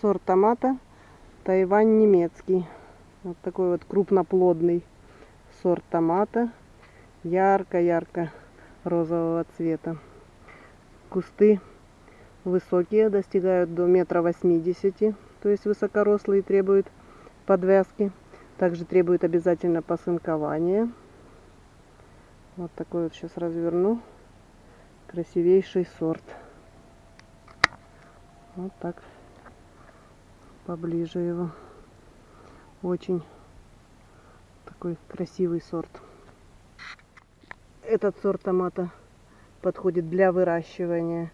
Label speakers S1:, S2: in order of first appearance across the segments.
S1: сорт томата Тайвань немецкий. Вот такой вот крупноплодный сорт томата. Ярко-ярко розового цвета. Кусты высокие, достигают до метра восьмидесяти, то есть высокорослые требуют подвязки. Также требует обязательно посынкование. Вот такой вот сейчас разверну. Красивейший сорт. Вот так. Поближе его. Очень такой красивый сорт. Этот сорт томата подходит для выращивания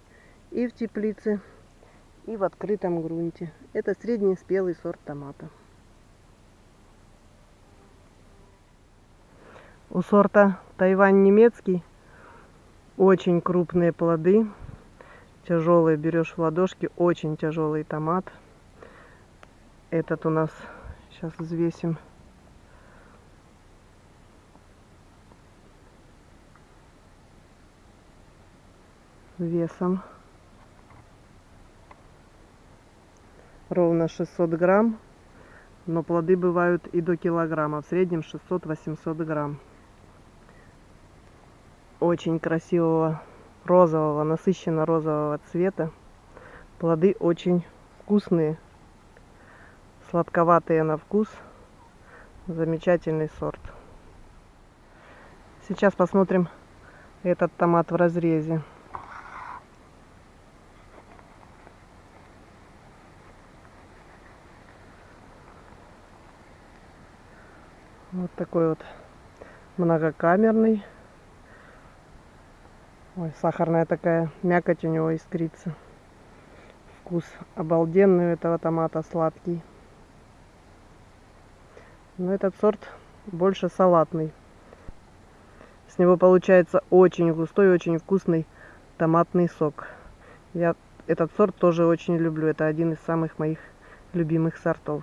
S1: и в теплице, и в открытом грунте. Это средний спелый сорт томата. У сорта Тайвань немецкий очень крупные плоды, тяжелые берешь в ладошки, очень тяжелый томат. Этот у нас сейчас взвесим. Весом. Ровно 600 грамм. Но плоды бывают и до килограмма. В среднем 600-800 грамм. Очень красивого розового насыщенно розового цвета. Плоды очень вкусные сладковатые на вкус замечательный сорт сейчас посмотрим этот томат в разрезе Вот такой вот многокамерный. Ой, сахарная такая, мякоть у него искрится. Вкус обалденный у этого томата, сладкий. Но этот сорт больше салатный. С него получается очень густой, очень вкусный томатный сок. Я этот сорт тоже очень люблю. Это один из самых моих любимых сортов.